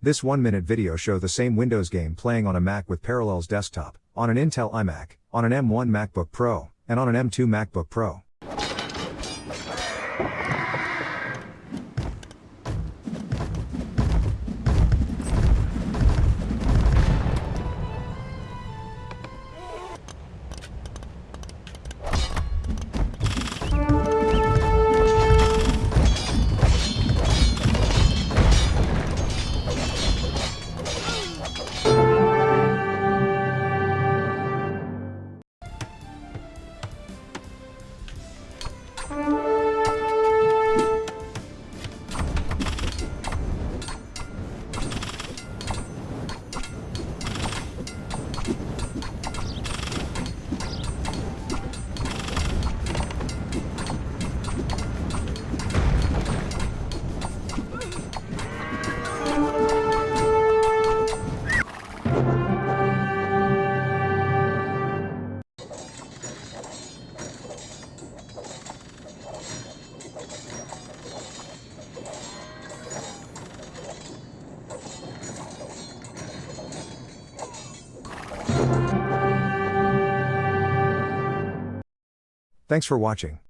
This one minute video show the same Windows game playing on a Mac with Parallels Desktop, on an Intel iMac, on an M1 MacBook Pro, and on an M2 MacBook Pro. Bye. Thanks for watching.